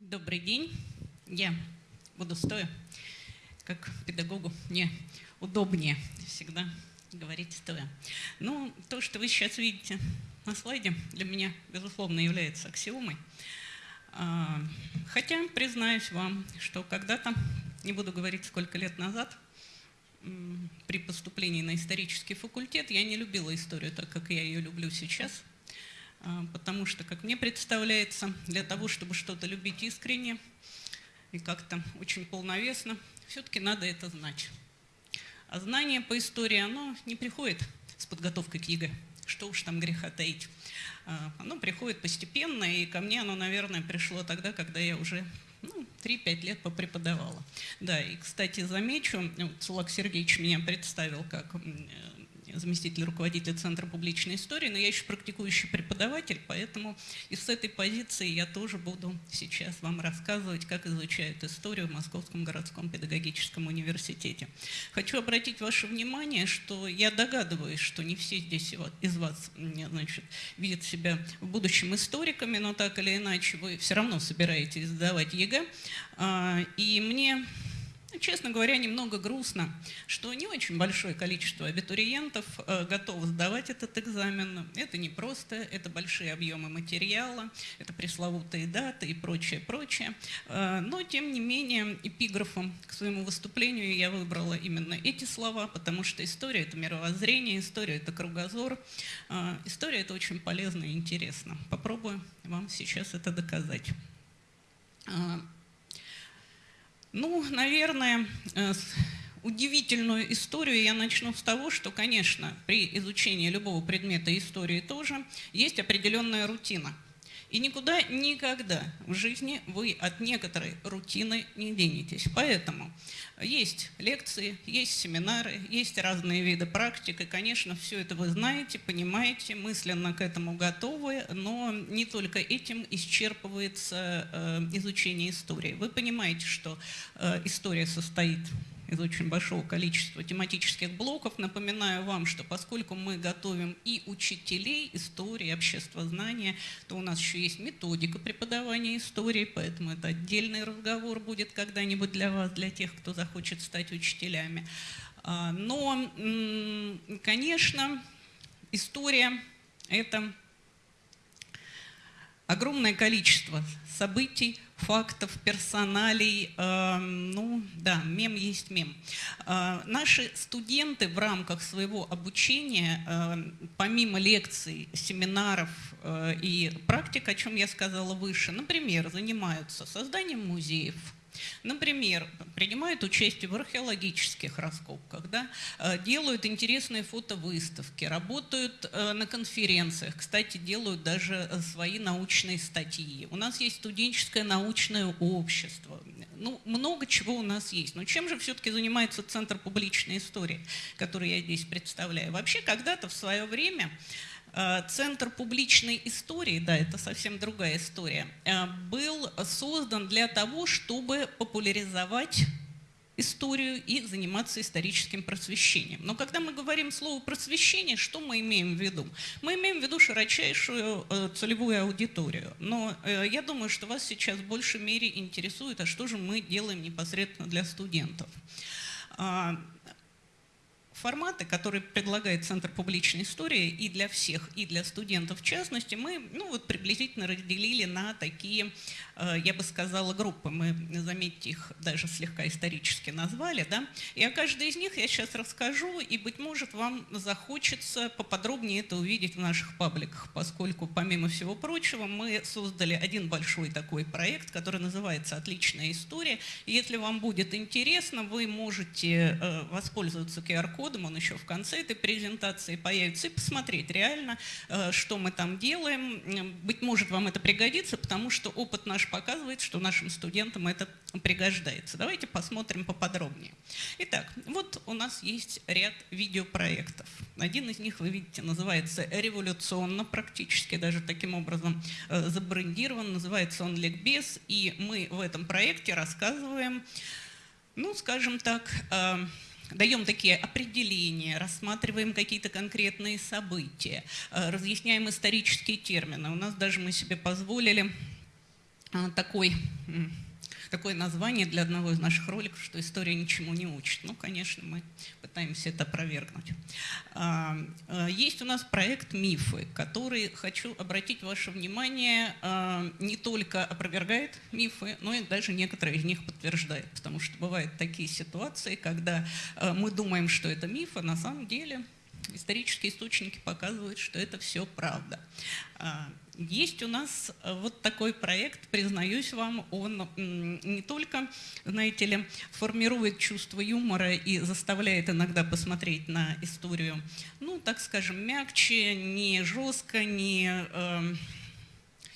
Добрый день. Я буду стоя, как педагогу мне удобнее всегда говорить стоя. Ну, то, что вы сейчас видите на слайде, для меня, безусловно, является аксиомой. А, хотя, признаюсь вам, что когда-то, не буду говорить, сколько лет назад, при поступлении на исторический факультет я не любила историю так, как я ее люблю сейчас – потому что, как мне представляется, для того, чтобы что-то любить искренне и как-то очень полновесно, все-таки надо это знать. А знание по истории, оно не приходит с подготовкой к ЕГЭ, что уж там греха таить. А, оно приходит постепенно, и ко мне оно, наверное, пришло тогда, когда я уже ну, 3-5 лет попреподавала. Да, и, кстати, замечу, Сулак Сергеевич меня представил как заместитель руководителя Центра публичной истории, но я еще практикующий преподаватель, поэтому и с этой позиции я тоже буду сейчас вам рассказывать, как изучают историю в Московском городском педагогическом университете. Хочу обратить ваше внимание, что я догадываюсь, что не все здесь из вас значит, видят себя в будущем историками, но так или иначе вы все равно собираетесь сдавать ЕГЭ. А, и мне Честно говоря, немного грустно, что не очень большое количество абитуриентов э, готовы сдавать этот экзамен. Это не просто, это большие объемы материала, это пресловутые даты и прочее, прочее. Э, но, тем не менее, эпиграфом к своему выступлению я выбрала именно эти слова, потому что история – это мировоззрение, история – это кругозор. Э, история – это очень полезно и интересно. Попробую вам сейчас это доказать. Ну, наверное, э, удивительную историю я начну с того, что, конечно, при изучении любого предмета истории тоже есть определенная рутина – и никуда никогда в жизни вы от некоторой рутины не денетесь. Поэтому есть лекции, есть семинары, есть разные виды практик. И, конечно, все это вы знаете, понимаете, мысленно к этому готовы, но не только этим исчерпывается э, изучение истории. Вы понимаете, что э, история состоит из очень большого количества тематических блоков. Напоминаю вам, что поскольку мы готовим и учителей истории, обществознания, то у нас еще есть методика преподавания истории, поэтому это отдельный разговор будет когда-нибудь для вас, для тех, кто захочет стать учителями. А, но, конечно, история – это огромное количество событий, фактов, персоналей. Э, ну да, мем есть мем. Э, наши студенты в рамках своего обучения, э, помимо лекций, семинаров э, и практик, о чем я сказала выше, например, занимаются созданием музеев, Например, принимают участие в археологических раскопках, да, э, делают интересные фотовыставки, работают э, на конференциях, кстати, делают даже э, свои научные статьи. У нас есть студенческое научное общество, ну, много чего у нас есть. Но чем же все-таки занимается Центр публичной истории, который я здесь представляю? Вообще, когда-то в свое время Центр публичной истории, да, это совсем другая история, э, был создан для того, чтобы популяризовать историю и заниматься историческим просвещением. Но когда мы говорим слово «просвещение», что мы имеем в виду? Мы имеем в виду широчайшую э, целевую аудиторию. Но я думаю, что вас сейчас в большей мере интересует, а что же мы делаем непосредственно для студентов. Форматы, которые предлагает Центр публичной истории и для всех, и для студентов в частности, мы ну, вот приблизительно разделили на такие, э, я бы сказала, группы. Мы, заметьте, их даже слегка исторически назвали. Да? И о каждой из них я сейчас расскажу, и, быть может, вам захочется поподробнее это увидеть в наших пабликах, поскольку, помимо всего прочего, мы создали один большой такой проект, который называется «Отличная история». И если вам будет интересно, вы можете э, воспользоваться QR-кодом, кодом, он еще в конце этой презентации появится, и посмотреть реально, э, что мы там делаем. Быть может, вам это пригодится, потому что опыт наш показывает, что нашим студентам это пригождается. Давайте посмотрим поподробнее. Итак, вот у нас есть ряд видеопроектов. Один из них, вы видите, называется «Революционно», практически даже таким образом э, забрендирован, называется он «Ликбез», и мы в этом проекте рассказываем, ну, скажем так, э, даем такие определения, рассматриваем какие-то конкретные события, э, разъясняем исторические термины. У нас даже мы себе позволили э, такой такое название для одного из наших роликов, что история ничему не учит. Ну, конечно, мы пытаемся это опровергнуть. А, а, есть у нас проект «Мифы», который, хочу обратить ваше внимание, а, не только опровергает мифы, но и даже некоторые из них подтверждает. Потому что бывают такие ситуации, когда мы думаем, что это миф, а на самом деле исторические источники показывают, что это все правда. Есть у нас э, вот такой проект, признаюсь вам, он не только, знаете ли, формирует чувство юмора и заставляет иногда посмотреть на историю, ну, так скажем, мягче, не жестко, не... Э,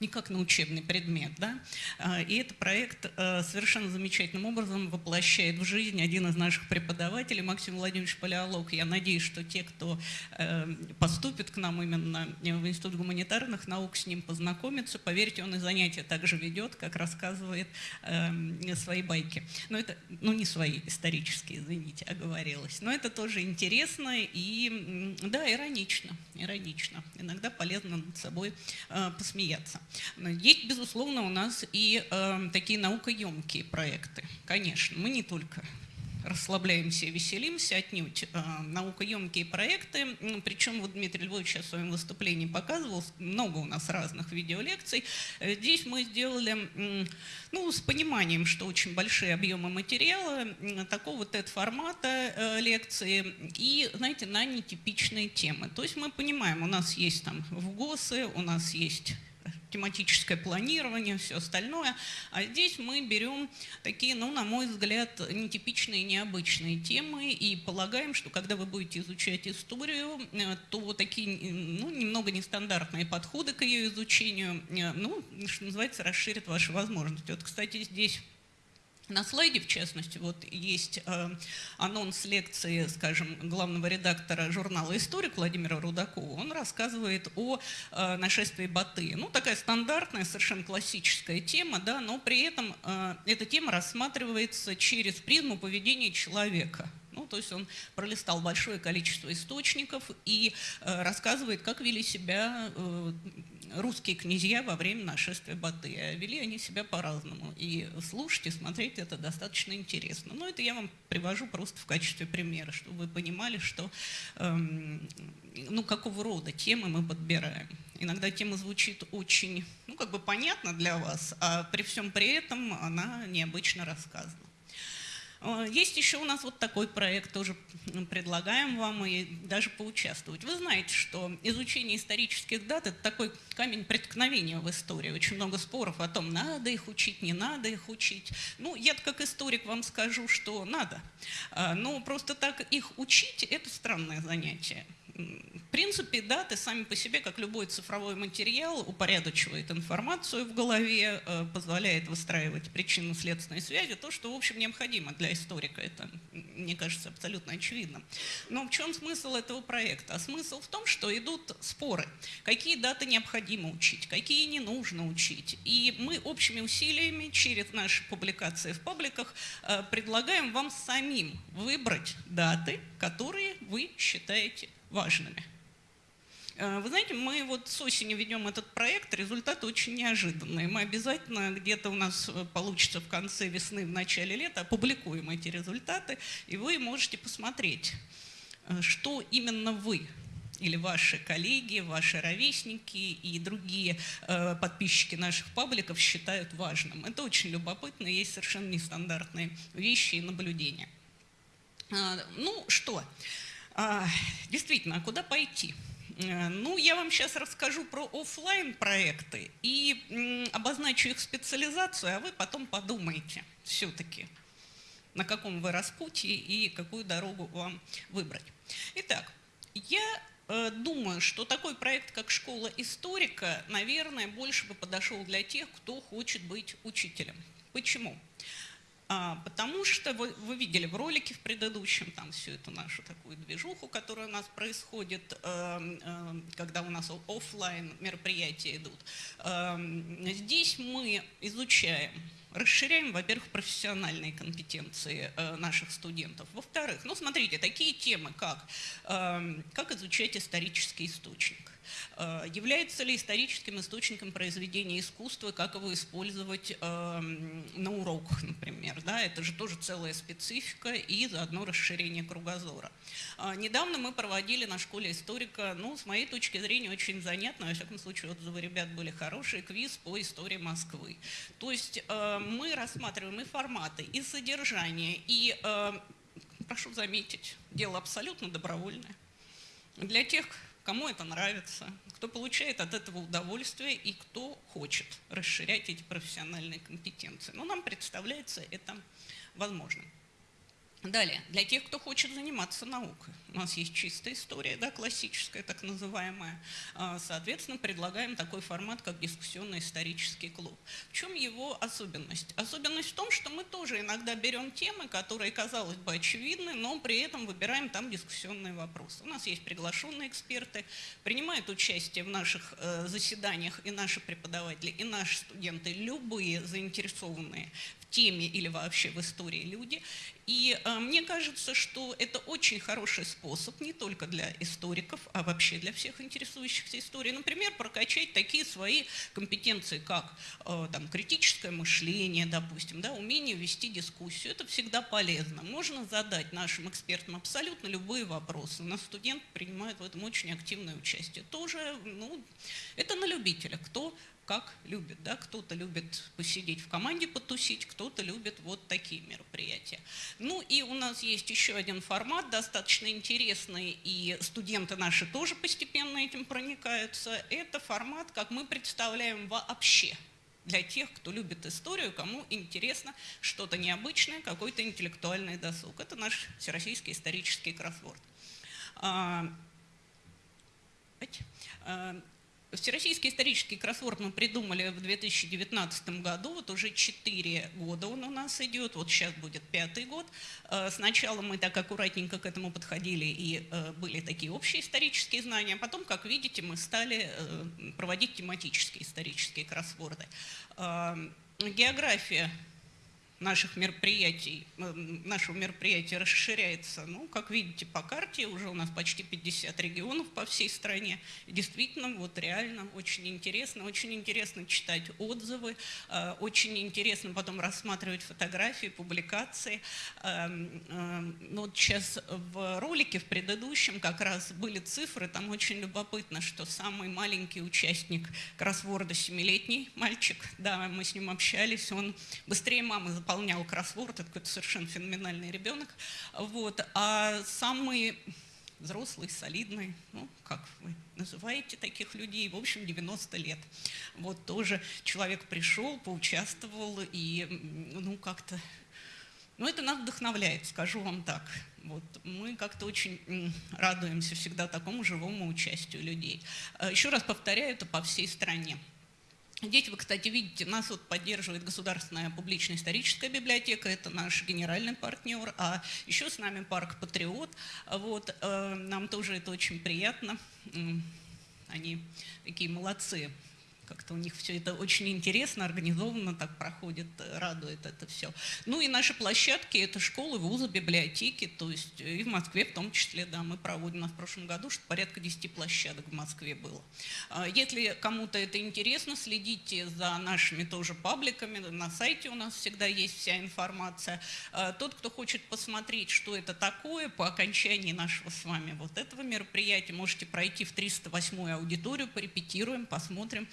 не как на учебный предмет. Да? А, и этот проект э, совершенно замечательным образом воплощает в жизнь один из наших преподавателей, Максим Владимирович Палеолог. Я надеюсь, что те, кто э, поступит к нам именно в Институт гуманитарных наук, с ним познакомятся. Поверьте, он и занятия также ведет, как рассказывает э, свои байки. Но это, ну не свои, исторические, извините, оговорилась. Но это тоже интересно и, да, иронично. Иронично. Иногда полезно над собой посмеяться. Есть, безусловно, у нас и э, такие наукоемкие проекты. Конечно, мы не только расслабляемся и веселимся отнюдь. Э, наукоемкие проекты, причем вот Дмитрий Львович сейчас в своем выступлении показывал, много у нас разных видеолекций. Э, здесь мы сделали, ну, с пониманием, что очень большие объемы материала, такого TED-формата э, лекции и, знаете, на нетипичные темы. То есть мы понимаем, у нас есть там в ГОСы, у нас есть тематическое планирование, все остальное. А здесь мы берем такие, ну, на мой взгляд, нетипичные, необычные темы и полагаем, что когда вы будете изучать историю, э, то такие, ну, немного нестандартные подходы к ее изучению, э, ну, что называется, расширят ваши возможности. Вот, кстати, здесь на слайде, в частности, вот есть э, анонс лекции, скажем, главного редактора журнала «Историк» Владимира Рудакова. Он рассказывает о э, нашествии Баты. Ну, такая стандартная, совершенно классическая тема, да, но при этом э, эта тема рассматривается через призму поведения человека. Ну, то есть он пролистал большое количество источников и э, рассказывает, как вели себя э, русские князья во время нашествия Баты. А вели они себя по-разному. И слушать и смотреть это достаточно интересно. Но это я вам привожу просто в качестве примера, чтобы вы понимали, что, эм, ну, какого рода темы мы подбираем. Иногда тема звучит очень, ну, как бы понятно для вас, а при всем при этом она необычно рассказана. Э, есть еще у нас вот такой проект, тоже предлагаем вам и даже поучаствовать. Вы знаете, что изучение исторических дат – это такой камень преткновения в истории. Очень много споров о том, надо их учить, не надо их учить. Ну, я как историк вам скажу, что надо. Э, но просто так их учить – это странное занятие. В принципе, даты сами по себе, как любой цифровой материал, упорядочивает информацию в голове, э, позволяет выстраивать причинно-следственные связи, то, что, в общем, необходимо для историка. Это, мне кажется, абсолютно очевидно. Но в чем смысл этого проекта? А смысл в том, что идут споры. Какие даты необходимо учить, какие не нужно учить. И мы общими усилиями через наши публикации в пабликах э, предлагаем вам самим выбрать даты, которые вы считаете важными. Э, вы знаете, мы вот с осени ведем этот проект, результаты очень неожиданные. Мы обязательно где-то у нас э, получится в конце весны, в начале лета, опубликуем эти результаты, и вы можете посмотреть, э, что именно вы или ваши коллеги, ваши ровесники и другие подписчики наших пабликов считают важным. Это очень любопытно, есть совершенно нестандартные вещи и наблюдения. Э, ну что, а, действительно, а куда пойти? Э, ну, я вам сейчас расскажу про офлайн проекты и обозначу их специализацию, а вы потом подумайте все-таки, на каком вы распутье и какую дорогу вам выбрать. Итак, я э, думаю, что такой проект, как «Школа историка», наверное, больше бы подошел для тех, кто хочет быть учителем. Почему? А, потому что вы, вы видели в ролике в предыдущем там всю эту нашу такую движуху, которая у нас происходит, э, э, когда у нас офлайн мероприятия идут. Э, здесь мы изучаем расширяем, во-первых, профессиональные компетенции э, наших студентов. Во-вторых, ну смотрите, такие темы, как, э, как изучать исторический источник – Э, является ли историческим источником произведения искусства, как его использовать эм, на уроках, например. Да? Это же тоже целая специфика и заодно расширение кругозора. Э, недавно мы проводили на школе историка, ну, с моей точки зрения, очень занятно, во всяком случае, отзывы ребят были хорошие, квиз по истории Москвы. То есть э, мы рассматриваем и форматы, и содержание, и, прошу заметить, дело абсолютно добровольное. Для тех, кому это нравится, кто получает от этого удовольствие и кто хочет расширять эти профессиональные компетенции. Но нам представляется это возможным. Далее, для тех, кто хочет заниматься наукой. У нас есть чистая история, да, классическая, так называемая. А, соответственно, предлагаем такой формат, как дискуссионный исторический клуб. В чем его особенность? Особенность в том, что мы тоже иногда берем темы, которые, казалось бы, очевидны, но при этом выбираем там дискуссионные вопросы. У нас есть приглашенные эксперты, принимают участие в наших э, заседаниях и наши преподаватели, и наши студенты, любые заинтересованные в теме или вообще в истории люди. И э, мне кажется, что это очень хороший способ не только для историков, а вообще для всех интересующихся историей. Например, прокачать такие свои компетенции, как э, там, критическое мышление, допустим, да, умение вести дискуссию. Это всегда полезно. Можно задать нашим экспертам абсолютно любые вопросы. У нас студент принимает в этом очень активное участие. Тоже, ну, это на любителя. Кто как любит. Да? Кто-то любит посидеть в команде, потусить, кто-то любит вот такие мероприятия. Ну и у нас есть еще один формат, достаточно интересный, и студенты наши тоже постепенно этим проникаются. Это формат, как мы представляем вообще для тех, кто любит историю, кому интересно что-то необычное, какой-то интеллектуальный досуг. Это наш всероссийский исторический кроссворд. Всероссийский исторический кроссворд мы придумали в 2019 году, вот уже 4 года он у нас идет, вот сейчас будет пятый год. Э, сначала мы так аккуратненько к этому подходили и э, были такие общие исторические знания, а потом, как видите, мы стали э, проводить тематические исторические кроссворды. География наших мероприятий, э, нашего мероприятия расширяется. Ну, как видите по карте, уже у нас почти 50 регионов по всей стране. Действительно, вот реально очень интересно. Очень интересно читать отзывы, э, очень интересно потом рассматривать фотографии, публикации. Эм, эм, ну, вот сейчас в ролике, в предыдущем, как раз были цифры, там очень любопытно, что самый маленький участник кроссворда, семилетний мальчик, да, мы с ним общались, он быстрее мамы заполнял кроссворд, это какой-то совершенно феноменальный ребенок. Вот. А самый взрослый, солидный, ну, как вы называете таких людей, в общем, 90 лет. Вот тоже человек пришел, поучаствовал, и, ну, как-то, ну, это нас вдохновляет, скажу вам так. Вот, мы как-то очень радуемся всегда такому живому участию людей. А еще раз повторяю, это по всей стране. Здесь вы, кстати, видите, нас вот поддерживает Государственная публичная историческая библиотека, это наш генеральный партнер, а еще с нами парк «Патриот». Вот, э, нам тоже это очень приятно. Они такие молодцы как-то у них все это очень интересно, организованно так проходит, э, радует это все. Ну и наши площадки – это школы, вузы, библиотеки, то есть э, и в Москве в том числе, да, мы проводим, нас в прошлом году что порядка 10 площадок в Москве было. А если кому-то это интересно, следите за нашими тоже пабликами, на сайте у нас всегда есть вся информация. А тот, кто хочет посмотреть, что это такое, по окончании нашего с вами вот этого мероприятия, можете пройти в 308 аудиторию, порепетируем, посмотрим,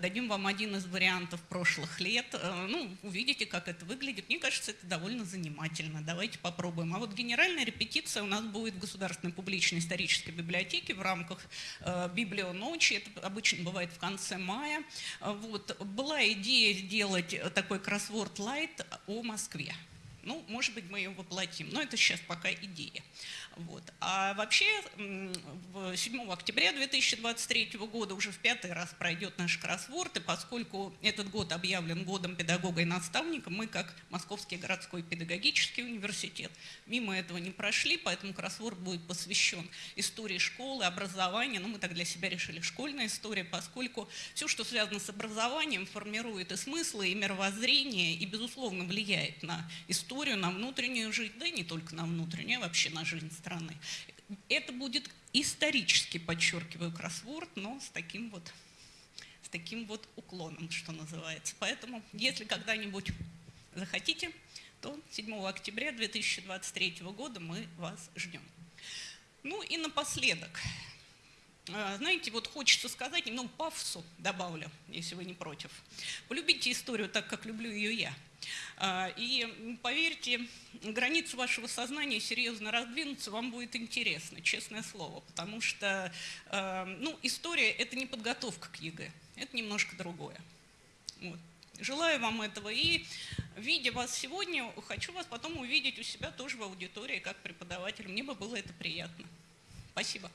дадим вам один из вариантов прошлых лет. Э, ну, увидите, как это выглядит. Мне кажется, это довольно занимательно. Давайте попробуем. А вот генеральная репетиция у нас будет в Государственной публичной исторической библиотеке в рамках э, Библионочи. Это обычно бывает в конце мая. Вот. Была идея сделать такой кроссворд лайт о Москве. Ну, может быть, мы ее воплотим, но это сейчас пока идея. Вот. А вообще 7 октября 2023 года уже в пятый раз пройдет наш кроссворд, и поскольку этот год объявлен годом педагога и наставника, мы как Московский городской педагогический университет мимо этого не прошли, поэтому кроссворд будет посвящен истории школы, образования, ну мы так для себя решили школьная история, поскольку все, что связано с образованием, формирует и смыслы, и мировоззрение, и безусловно влияет на историю, на внутреннюю жизнь, да и не только на внутреннюю, а вообще на жизнь страны страны. Это будет исторически, подчеркиваю, кроссворд, но с таким вот, с таким вот уклоном, что называется. Поэтому, если когда-нибудь захотите, то 7 октября 2023 года мы вас ждем. Ну и напоследок, знаете, вот хочется сказать, немного пафосу добавлю, если вы не против. Полюбите историю так, как люблю ее я. А, и поверьте, границы вашего сознания серьезно раздвинутся, вам будет интересно, честное слово, потому что а, ну, история – это не подготовка к ЕГЭ, это немножко другое. Вот. Желаю вам этого и, видя вас сегодня, хочу вас потом увидеть у себя тоже в аудитории как преподаватель. Мне бы было это приятно. Спасибо.